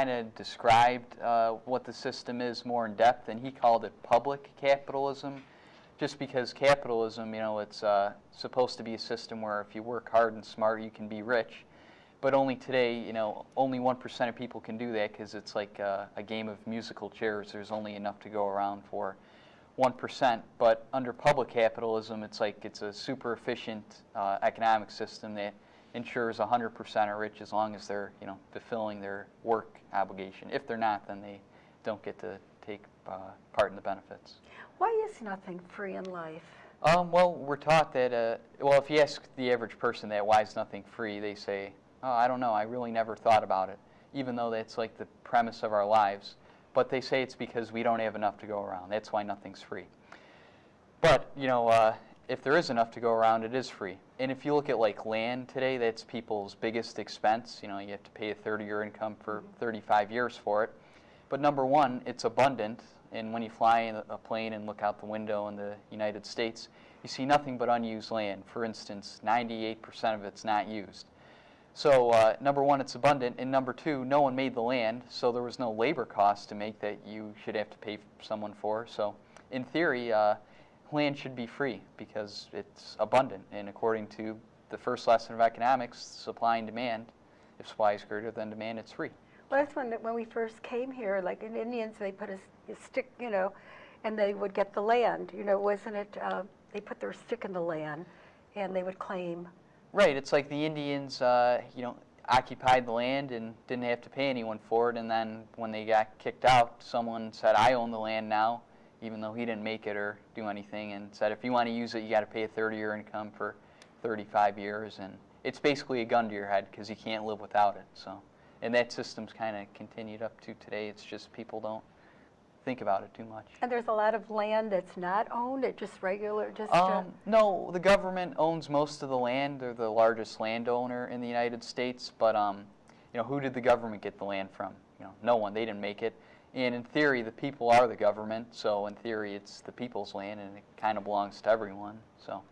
kind of described uh, what the system is more in depth, and he called it public capitalism, just because capitalism, you know, it's uh, supposed to be a system where if you work hard and smart, you can be rich. But only today, you know, only 1% of people can do that because it's like uh, a game of musical chairs. There's only enough to go around for 1%. But under public capitalism, it's like it's a super efficient uh, economic system that ensures 100% are rich as long as they're, you know, fulfilling their work obligation. If they're not, then they don't get to take uh, part in the benefits. Why is nothing free in life? Um, well, we're taught that, uh, well, if you ask the average person that why is nothing free, they say, oh, I don't know, I really never thought about it, even though that's like the premise of our lives. But they say it's because we don't have enough to go around. That's why nothing's free. But, you know, uh, if there is enough to go around, it is free. And if you look at like land today, that's people's biggest expense. You know, you have to pay a third of your income for 35 years for it. But number one, it's abundant. And when you fly in a plane and look out the window in the United States, you see nothing but unused land. For instance, 98% of it's not used. So uh, number one, it's abundant, and number two, no one made the land, so there was no labor cost to make that you should have to pay someone for. So in theory, uh, land should be free because it's abundant, and according to the first lesson of economics, supply and demand, if supply is greater than demand, it's free. Well, that's when when we first came here. Like in Indians, they put a, a stick, you know, and they would get the land. You know, wasn't it? Uh, they put their stick in the land, and they would claim Right. It's like the Indians, uh, you know, occupied the land and didn't have to pay anyone for it. And then when they got kicked out, someone said, "I own the land now," even though he didn't make it or do anything, and said, "If you want to use it, you got to pay a 30-year income for 35 years." And it's basically a gun to your head because you can't live without it. So, and that system's kind of continued up to today. It's just people don't think about it too much. And there's a lot of land that's not owned, it just regular, just. Um, uh, no, the government owns most of the land. They're the largest landowner in the United States. But um, you know, who did the government get the land from? You know, no one. They didn't make it. And in theory, the people are the government. So in theory, it's the people's land, and it kind of belongs to everyone. So.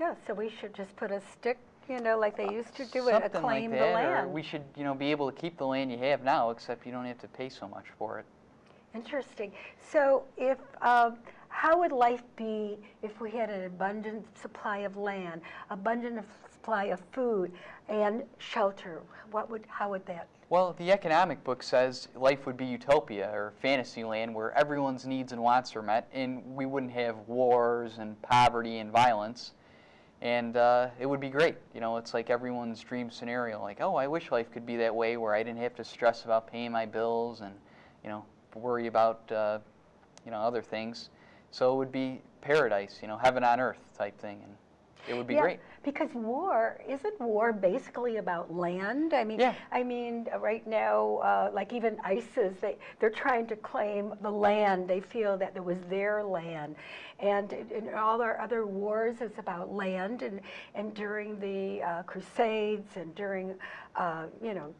Yeah, so we should just put a stick, you know, like they used to do it, claim like the that, Or land. we should, you know, be able to keep the land you have now, except you don't have to pay so much for it. Interesting. So if, um, how would life be if we had an abundant supply of land, abundant supply of food, and shelter? What would, how would that? Well, the economic book says life would be utopia or fantasy land where everyone's needs and wants are met, and we wouldn't have wars and poverty and violence. And uh, it would be great. You know, it's like everyone's dream scenario. Like, oh, I wish life could be that way where I didn't have to stress about paying my bills and, you know, worry about, uh, you know, other things. So it would be paradise, you know, heaven on earth type thing. And it would be yeah, great. Because war, isn't war basically about land? I mean, Yeah. I mean, right now, uh, like even ISIS, they, they're trying to claim the land. They feel that it was their land. And in in all our other wars, it's about land. And, and during the uh, Crusades and during, uh, you know,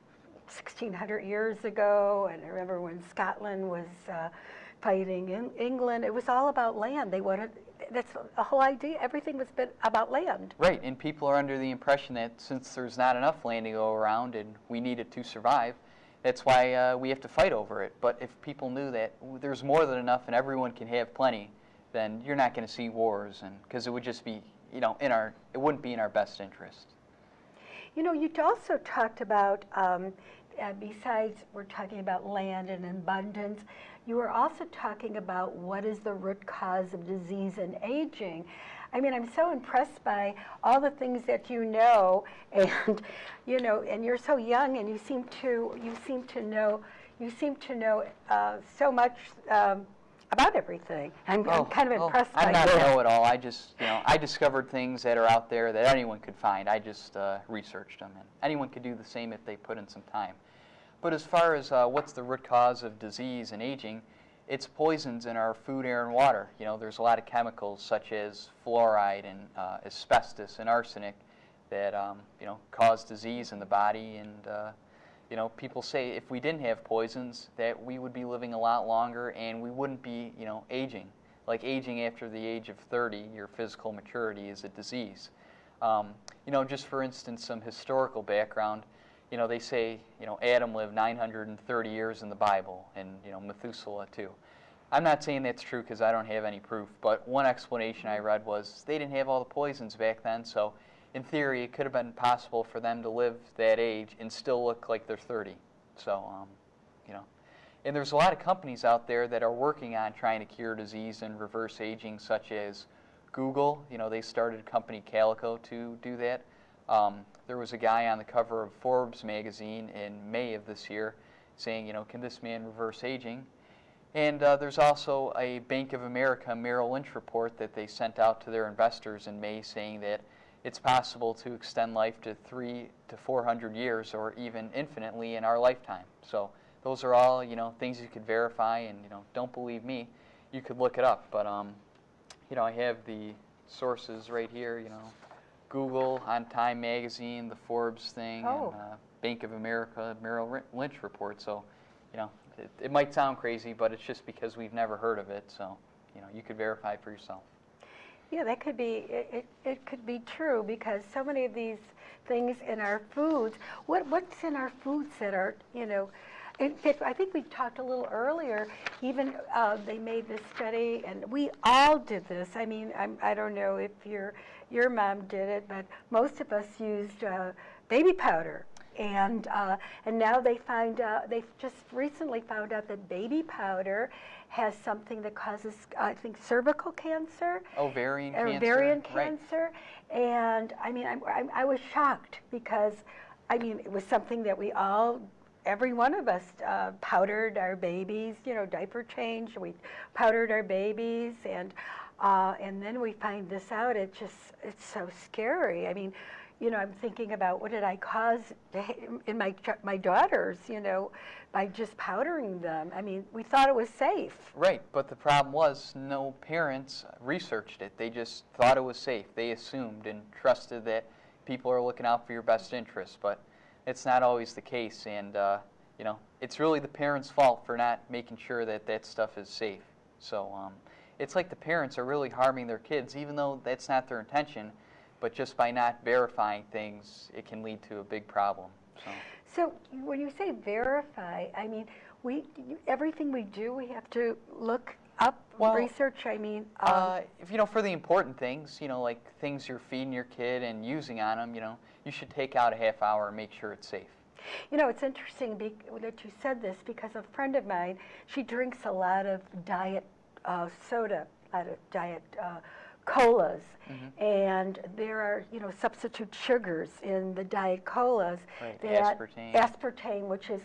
1600 years ago, and I remember when Scotland was uh, fighting in England, it was all about land. They wanted, that's the whole idea, everything was been about land. Right, and people are under the impression that since there's not enough land to go around and we need it to survive, that's why uh, we have to fight over it. But if people knew that there's more than enough and everyone can have plenty, then you're not going to see wars, and because it would just be, you know, in our, it wouldn't be in our best interest. You know, you also talked about, um, uh, besides we're talking about land and abundance, you were also talking about what is the root cause of disease and aging. I mean, I'm so impressed by all the things that you know, and you know, and you're so young, and you seem to you seem to know you seem to know uh, so much um, about everything. I'm, I'm kind of oh, impressed I'm not a know-it-all. I just, you know, I discovered things that are out there that anyone could find. I just uh, researched them, and anyone could do the same if they put in some time. But as far as uh, what's the root cause of disease and aging, it's poisons in our food, air, and water. You know, there's a lot of chemicals such as fluoride and uh, asbestos and arsenic that um, you know cause disease in the body. And uh, you know, people say if we didn't have poisons, that we would be living a lot longer and we wouldn't be you know aging. Like aging after the age of 30, your physical maturity is a disease. Um, you know, just for instance, some historical background you know, they say, you know, Adam lived 930 years in the Bible, and you know, Methuselah too. I'm not saying that's true because I don't have any proof, but one explanation I read was they didn't have all the poisons back then, so in theory, it could have been possible for them to live that age and still look like they're 30. So, um, you know, and there's a lot of companies out there that are working on trying to cure disease and reverse aging, such as Google. You know, they started a company Calico to do that. Um, there was a guy on the cover of Forbes magazine in May of this year saying, you know, can this man reverse aging? And uh, there's also a Bank of America Merrill Lynch report that they sent out to their investors in May saying that it's possible to extend life to three to 400 years or even infinitely in our lifetime. So those are all, you know, things you could verify and, you know, don't believe me, you could look it up. But, um, you know, I have the sources right here, you know, Google, on Time Magazine, the Forbes thing, Oh. and uh, Bank of America Merrill Lynch report. So, you know, it, it might sound crazy, but it's just because we've never heard of it. So, you know, you could verify for yourself. Yeah, that could be, it, it, it could be true because so many of these things in our foods, what, what's in our foods that are, you know, in fact, I think we talked a little earlier, even uh, they made this study, and we all did this. I mean, I'm, I don't know if your, your mom did it, but most of us used uh, baby powder. And, uh, and now they find out, they've just recently found out that baby powder has something that causes, I think, cervical cancer Ovarian cancer. ovarian right. cancer. And I mean, I, I, I was shocked because, I mean, it was something that we all, every one of us uh, powdered our babies, you know, diaper change, we powdered our babies. And, uh, and then we find this out. It just, it's so scary. I mean, you know, I'm thinking about what did I cause in my my daughters, you know, by just powdering them. I mean, we thought it was safe. Right, but the problem was no parents researched it. They just thought it was safe. They assumed and trusted that people are looking out for your best interests, but it's not always the case. And uh, you know, it's really the parents' fault for not making sure that that stuff is safe. So um, it's like the parents are really harming their kids, even though that's not their intention. But just by not verifying things, it can lead to a big problem. So. So when you say verify, I mean, we, everything we do, we have to look up, Well, research, I mean, um, Uh, if you know, for the important things, you know, like things you're feeding your kid and using on them, you know, you should take out a half hour and make sure it's safe. you know, it's interesting be- that you said this because a friend of mine, she drinks a lot of diet uh, soda, a lot of diet uh, colas. Mm-hmm. And there are, you know, substitute sugars in the diet colas. Right, that- aspartame. Aspartame, which is,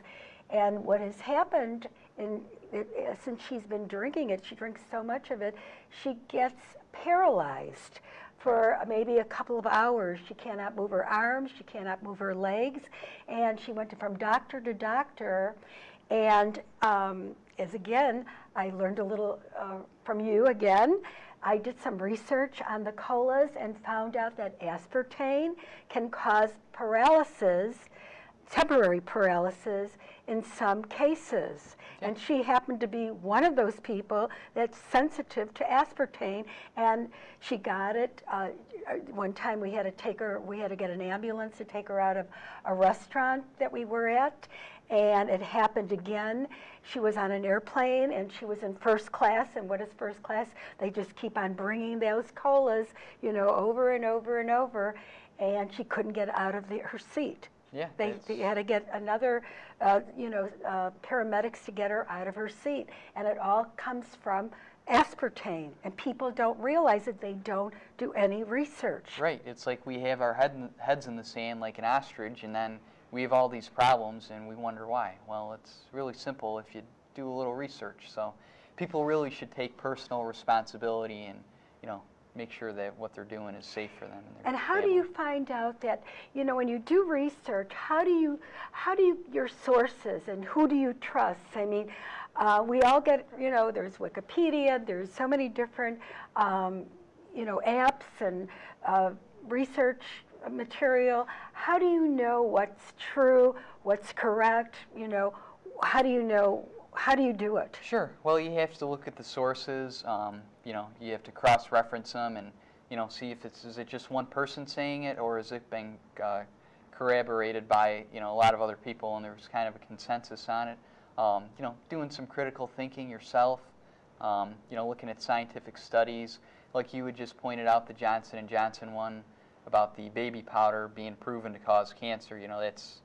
and what has happened in, it, since she's been drinking it, she drinks so much of it, she gets paralyzed for maybe a couple of hours. She cannot move her arms, she cannot move her legs, and she went from doctor to doctor. And um, as again, I learned a little uh, from you again. I did some research on the colas and found out that aspartame can cause paralysis, temporary paralysis in some cases. And she happened to be one of those people that's sensitive to aspartame, and she got it. Uh, one time we had to take her, we had to get an ambulance to take her out of a restaurant that we were at, and it happened again. She was on an airplane and she was in first class. And what is first class? They just keep on bringing those colas, you know, over and over and over. And she couldn't get out of the, her seat. Yeah, They, they had to get another, uh, you know, uh, paramedics to get her out of her seat. And it all comes from aspartame. And people don't realize that they don't do any research. Right. It's like we have our head in, heads in the sand like an ostrich, and then we have all these problems, and we wonder why. Well, it's really simple if you do a little research. So, people really should take personal responsibility and, you know, make sure that what they're doing is safe for them. And, And how do you find out that, you know, when you do research, how do you, how do you, your sources and who do you trust? I mean, uh, we all get, you know, there's Wikipedia, there's so many different, um, you know, apps and uh, research material. How do you know what's true, what's correct? You know, how do you know, how do you do it? Sure. Well, you have to look at the sources. Um, you know, you have to cross-reference them and you know see if it's is it just one person saying it or is it being uh, corroborated by you know a lot of other people, and there's kind of a consensus on it. Um, you know, doing some critical thinking yourself. Um, you know, looking at scientific studies, like you had just pointed out, the Johnson and Johnson one about the baby powder being proven to cause cancer. You know, that's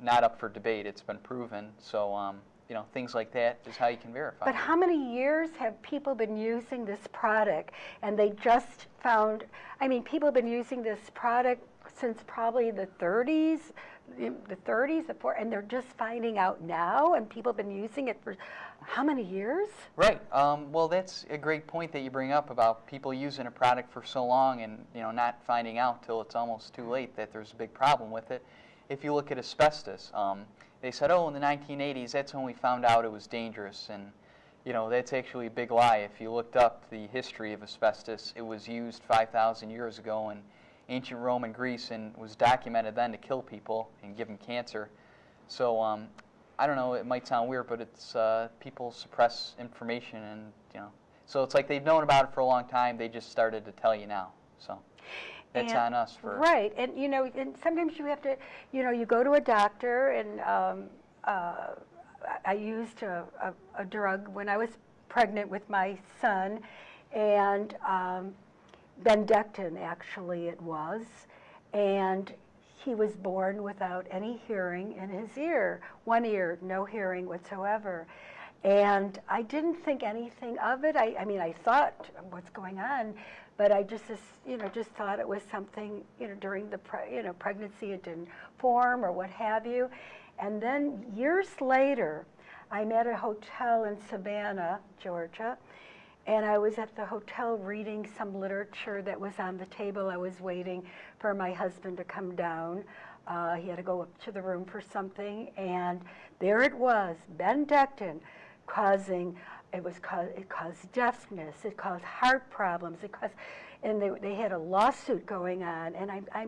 not up for debate. It's been proven. So, um, you know, things like that is how you can verify. But it. how many years have people been using this product and they just found, I mean, people have been using this product since probably the 30s, the the 30s, the four, and they're just finding out now and people have been using it for how many years? Right. Um, well, that's a great point that you bring up about people using a product for so long and you know not finding out till it's almost too late that there's a big problem with it. If you look at asbestos, um, they said, oh, in the 1980s, that's when we found out it was dangerous, and you know that's actually a big lie. If you looked up the history of asbestos, it was used 5,000 years ago in ancient Rome and Greece, and was documented then to kill people and give them cancer. So um, I don't know, it might sound weird, but it's uh, people suppress information, and you know, so it's like they've known about it for a long time. They just started to tell you now. So that's And- on us for Right, and you know, and sometimes you have to, you know, you go to a doctor and um, uh, I- I used a, a, a drug when I was pregnant with my son and um, Bendectin actually it was. And he was born without any hearing in his ear, one ear, no hearing whatsoever. And I didn't think anything of it. I, I mean, I thought, what's going on? But I just, you know, just thought it was something, you know, during the, you know, pregnancy it didn't form or what have you. And then years later, I'm at a hotel in Savannah, Georgia, and I was at the hotel reading some literature that was on the table. I was waiting for my husband to come down. Uh, he had to go up to the room for something, and there it was, Bendectin, causing it was cause, it caused deafness, it caused heart problems, it caused, and they, they had a lawsuit going on, and I, I,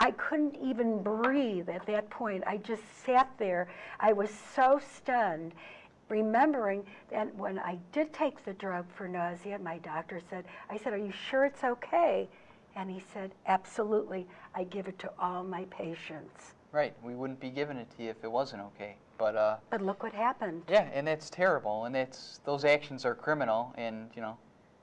I couldn't even breathe at that point. I just sat there. I was so stunned remembering that when I did take the drug for nausea, my doctor said, I said, Are you sure it's okay? And he said, Absolutely. I give it to all my patients. right. We wouldn't be giving it to you if it wasn't okay. But uh, But look what happened. yeah, and that's terrible, and that's those actions are criminal, and you know,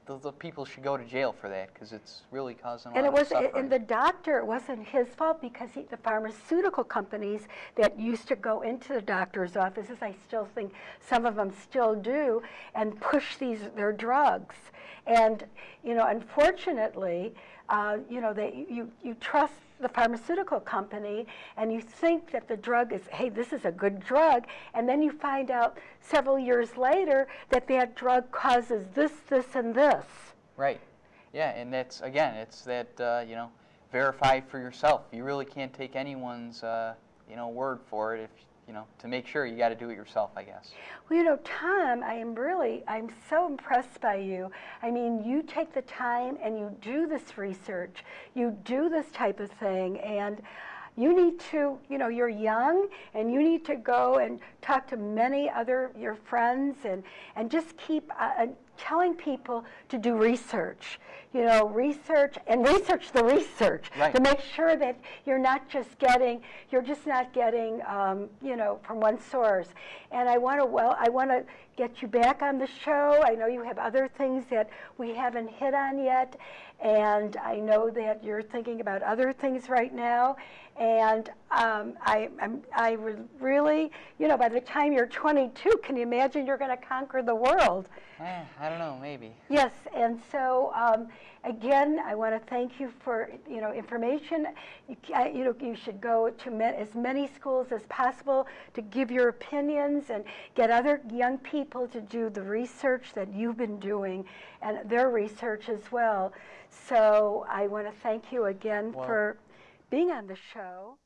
the, the people should go to jail for that because it's really causing a And lot it of was, suffering. and the doctor, it wasn't his fault because he, the pharmaceutical companies that used to go into the doctor's offices, I still think some of them still do, and push these, their drugs. And, you know, unfortunately, uh, you know, they, you, you trust the pharmaceutical company and you think that the drug is, hey, this is a good drug, and then you find out several years later that that drug causes this, this, and this. Right. Yeah, and that's again, it's that uh, you know, verify for yourself. You really can't take anyone's uh, you know word for it. If you know, to make sure, you got to do it yourself, I guess. Well, you know, Tom, I am really, I'm so impressed by you. I mean, you take the time and you do this research, you do this type of thing, and you need to, you know, you're young and you need to go and talk to many other your friends and and just keep uh, telling people to do research. You know, research and research the research Right. to make sure that you're not just getting, you're just not getting, um, you know, from one source. And I want to, well, I want to get you back on the show. I know you have other things that we haven't hit on yet, and I know that you're thinking about other things right now. And um, I, I'm, I would really, you know, by the time you're 22, can you imagine you're going to conquer the world? Eh, I don't know, maybe. Yes, and so um, again, I want to thank you for you know information. You, you know you should go to as many schools as possible to give your opinions and get other young people to do the research that you've been doing and their research as well. So I want to thank you again for being on the show.